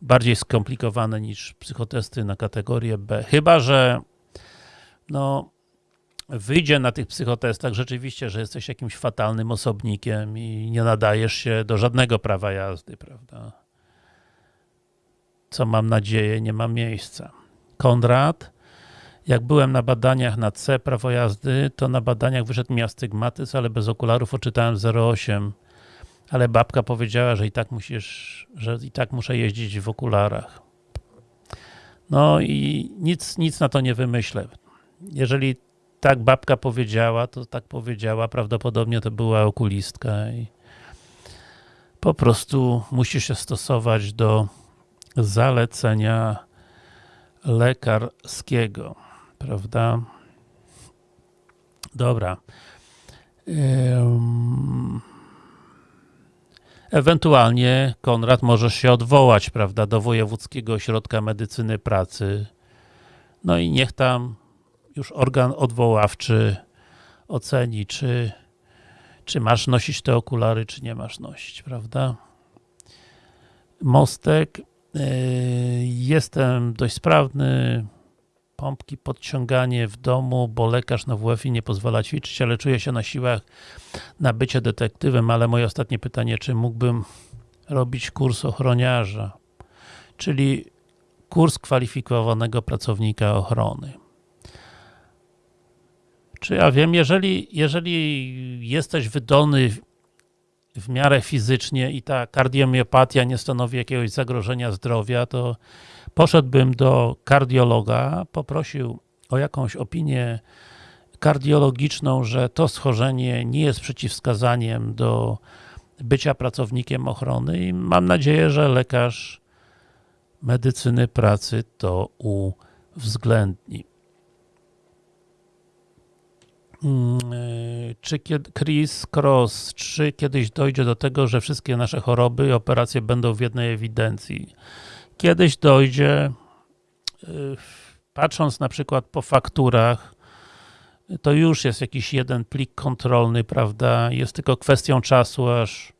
bardziej skomplikowane niż psychotesty na kategorię B. Chyba, że no, wyjdzie na tych psychotestach rzeczywiście, że jesteś jakimś fatalnym osobnikiem i nie nadajesz się do żadnego prawa jazdy, prawda? Co mam nadzieję nie ma miejsca. Konrad, jak byłem na badaniach na C prawo jazdy, to na badaniach wyszedł mi astygmatyzm, ale bez okularów oczytałem 0,8 ale babka powiedziała, że i tak musisz, że i tak muszę jeździć w okularach. No i nic, nic na to nie wymyślę. Jeżeli tak babka powiedziała, to tak powiedziała, prawdopodobnie to była okulistka i po prostu musisz się stosować do zalecenia lekarskiego, prawda? Dobra. Ewentualnie, Konrad, możesz się odwołać, prawda, do Wojewódzkiego Ośrodka Medycyny Pracy. No i niech tam już organ odwoławczy oceni, czy, czy masz nosić te okulary, czy nie masz nosić, prawda? Mostek. Yy, jestem dość sprawny. Pompki, podciąganie w domu, bo lekarz na WF-ie nie pozwala ćwiczyć, ale czuję się na siłach na bycie detektywem, ale moje ostatnie pytanie, czy mógłbym robić kurs ochroniarza, czyli kurs kwalifikowanego pracownika ochrony. Czy ja wiem, jeżeli, jeżeli jesteś wydolny w miarę fizycznie i ta kardiomiopatia nie stanowi jakiegoś zagrożenia zdrowia, to poszedłbym do kardiologa, poprosił o jakąś opinię kardiologiczną, że to schorzenie nie jest przeciwwskazaniem do bycia pracownikiem ochrony i mam nadzieję, że lekarz medycyny pracy to uwzględni. Czy kiedy, Chris Cross, czy kiedyś dojdzie do tego, że wszystkie nasze choroby i operacje będą w jednej ewidencji? Kiedyś dojdzie, patrząc na przykład po fakturach, to już jest jakiś jeden plik kontrolny, prawda? Jest tylko kwestią czasu, aż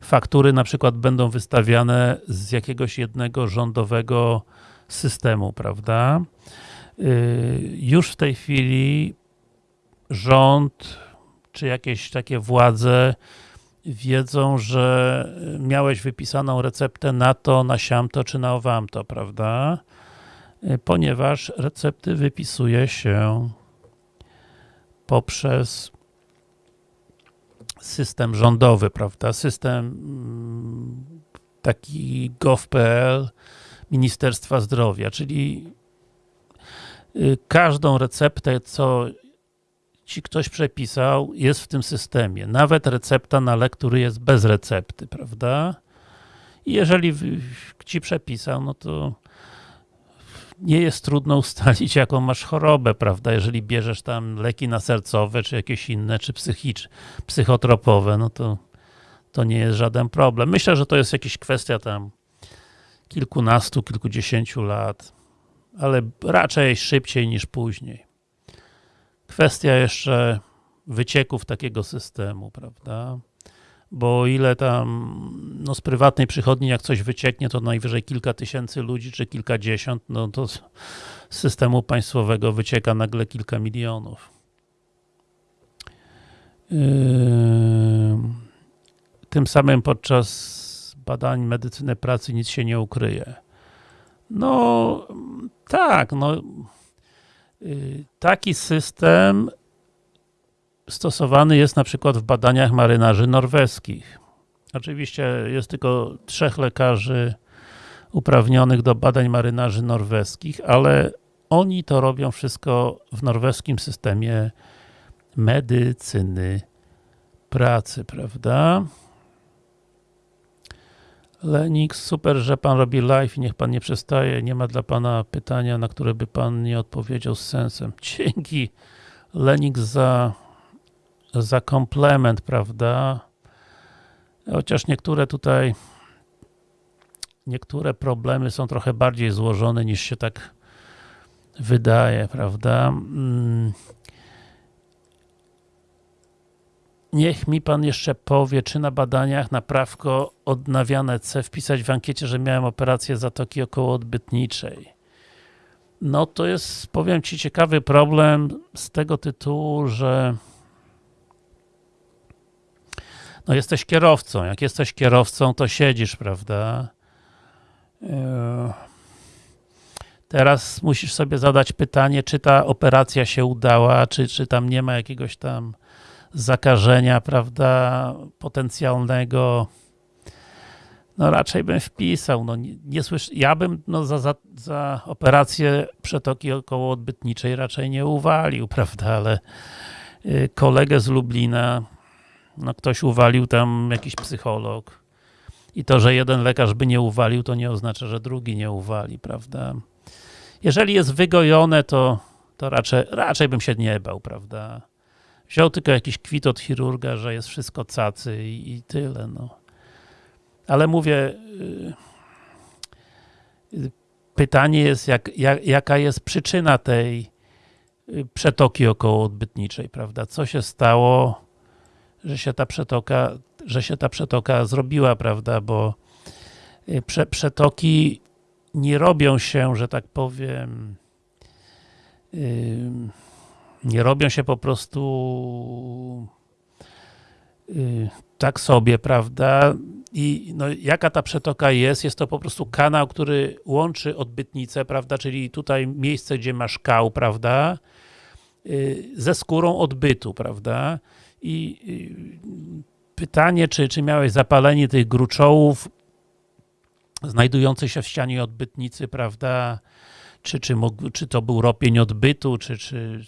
faktury na przykład będą wystawiane z jakiegoś jednego rządowego systemu, prawda? Już w tej chwili rząd, czy jakieś takie władze wiedzą, że miałeś wypisaną receptę na to, na siamto, czy na owamto, prawda? Ponieważ recepty wypisuje się poprzez system rządowy, prawda? System mm, taki gov.pl Ministerstwa Zdrowia, czyli y, każdą receptę, co ci ktoś przepisał, jest w tym systemie. Nawet recepta na lek, który jest bez recepty, prawda? I jeżeli ci przepisał, no to nie jest trudno ustalić, jaką masz chorobę, prawda? Jeżeli bierzesz tam leki nasercowe, czy jakieś inne, czy psychicz, psychotropowe, no to to nie jest żaden problem. Myślę, że to jest jakaś kwestia tam kilkunastu, kilkudziesięciu lat, ale raczej szybciej niż później. Kwestia jeszcze wycieków takiego systemu, prawda? Bo o ile tam no z prywatnej przychodni jak coś wycieknie, to najwyżej kilka tysięcy ludzi, czy kilkadziesiąt, no to z systemu państwowego wycieka nagle kilka milionów. Yy, tym samym podczas badań medycyny pracy nic się nie ukryje. No tak, no taki system stosowany jest na przykład w badaniach marynarzy norweskich. Oczywiście jest tylko trzech lekarzy uprawnionych do badań marynarzy norweskich, ale oni to robią wszystko w norweskim systemie medycyny pracy, prawda? Lenix, super, że pan robi live i niech pan nie przestaje. Nie ma dla pana pytania, na które by pan nie odpowiedział z sensem. Dzięki Lenix za, za komplement, prawda? Chociaż niektóre tutaj niektóre problemy są trochę bardziej złożone niż się tak wydaje, prawda? Mm. Niech mi pan jeszcze powie, czy na badaniach na prawko odnawiane C wpisać w ankiecie, że miałem operację zatoki okołoodbytniczej. No to jest, powiem ci, ciekawy problem z tego tytułu, że no jesteś kierowcą. Jak jesteś kierowcą, to siedzisz, prawda? Eee, Teraz musisz sobie zadać pytanie, czy ta operacja się udała, czy, czy tam nie ma jakiegoś tam zakażenia, prawda, potencjalnego. No raczej bym wpisał, no nie, nie ja bym no, za, za, za operację przetoki okołoodbytniczej raczej nie uwalił, prawda, ale y, kolegę z Lublina, no ktoś uwalił tam jakiś psycholog i to, że jeden lekarz by nie uwalił, to nie oznacza, że drugi nie uwali, prawda. Jeżeli jest wygojone, to, to raczej, raczej bym się nie bał, prawda. Wziął tylko jakiś kwit od chirurga, że jest wszystko cacy i, i tyle, no. Ale mówię, yy, pytanie jest, jak, jak, jaka jest przyczyna tej y, przetoki okołoodbytniczej, prawda? Co się stało, że się ta przetoka, że się ta przetoka zrobiła, prawda? Bo y, prze, przetoki nie robią się, że tak powiem, yy, nie robią się po prostu yy, tak sobie, prawda? I no, jaka ta przetoka jest? Jest to po prostu kanał, który łączy odbytnicę, prawda? Czyli tutaj miejsce, gdzie masz kał, prawda? Yy, ze skórą odbytu, prawda? I yy, pytanie, czy, czy miałeś zapalenie tych gruczołów, znajdujący się w ścianie odbytnicy, prawda, czy, czy, mógł, czy to był ropień odbytu, czy, czy,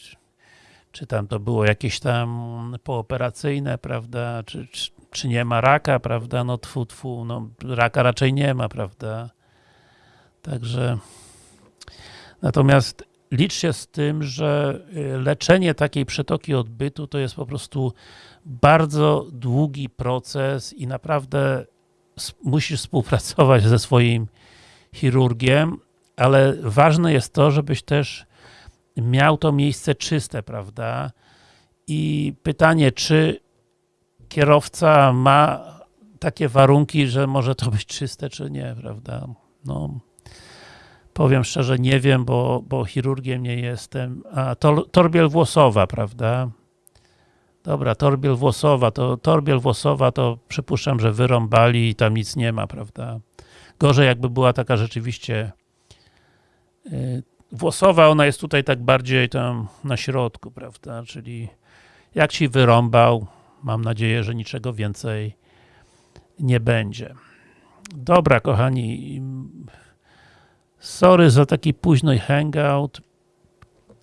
czy tam to było jakieś tam pooperacyjne, prawda, czy, czy, czy nie ma raka, prawda, no tfu, tfu, no raka raczej nie ma, prawda, także natomiast licz się z tym, że y, leczenie takiej przetoki odbytu to jest po prostu bardzo długi proces i naprawdę musisz współpracować ze swoim chirurgiem, ale ważne jest to, żebyś też miał to miejsce czyste, prawda? I pytanie, czy kierowca ma takie warunki, że może to być czyste, czy nie, prawda? No, powiem szczerze, nie wiem, bo, bo chirurgiem nie jestem. A tor, torbiel włosowa, prawda? Dobra, torbiel włosowa, to torbiel włosowa to przypuszczam, że wyrąbali i tam nic nie ma, prawda? Gorzej jakby była taka rzeczywiście yy, włosowa, ona jest tutaj tak bardziej tam na środku, prawda? Czyli jak ci wyrąbał, mam nadzieję, że niczego więcej nie będzie. Dobra, kochani, sorry za taki późny hangout.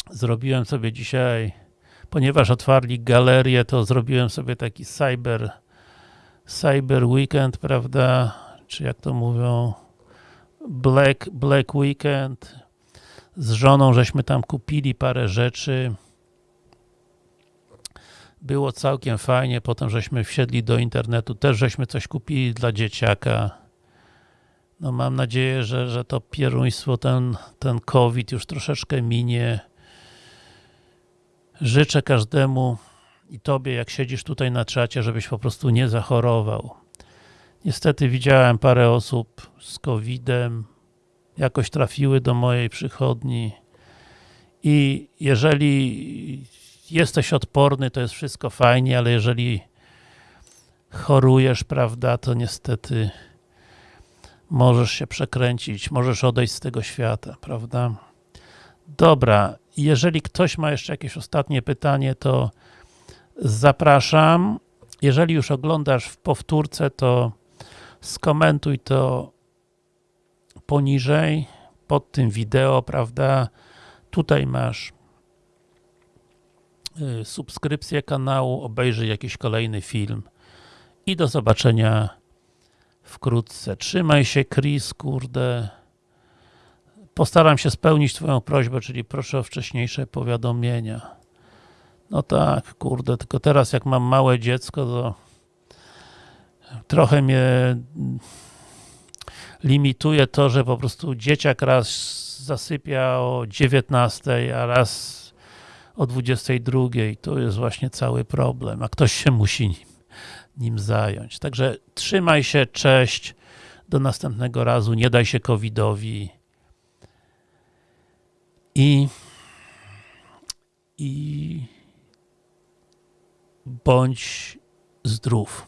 Zrobiłem sobie dzisiaj ponieważ otwarli galerię, to zrobiłem sobie taki cyber cyber weekend, prawda, czy jak to mówią Black, Black Weekend z żoną żeśmy tam kupili parę rzeczy. Było całkiem fajnie, potem żeśmy wsiedli do internetu, też żeśmy coś kupili dla dzieciaka. No mam nadzieję, że, że to pieruństwo, ten, ten COVID już troszeczkę minie. Życzę każdemu i Tobie, jak siedzisz tutaj na czacie, żebyś po prostu nie zachorował. Niestety widziałem parę osób z COVID-em, jakoś trafiły do mojej przychodni i jeżeli jesteś odporny, to jest wszystko fajnie, ale jeżeli chorujesz, prawda, to niestety możesz się przekręcić, możesz odejść z tego świata, prawda? Dobra, jeżeli ktoś ma jeszcze jakieś ostatnie pytanie, to zapraszam. Jeżeli już oglądasz w powtórce, to skomentuj to poniżej, pod tym wideo, prawda? Tutaj masz y, subskrypcję kanału, obejrzyj jakiś kolejny film i do zobaczenia wkrótce. Trzymaj się Chris, kurde. Postaram się spełnić twoją prośbę, czyli proszę o wcześniejsze powiadomienia. No tak, kurde, tylko teraz jak mam małe dziecko, to trochę mnie limituje to, że po prostu dzieciak raz zasypia o 19, a raz o 22. To jest właśnie cały problem, a ktoś się musi nim, nim zająć. Także trzymaj się, cześć, do następnego razu, nie daj się covidowi i i bądź zdrów.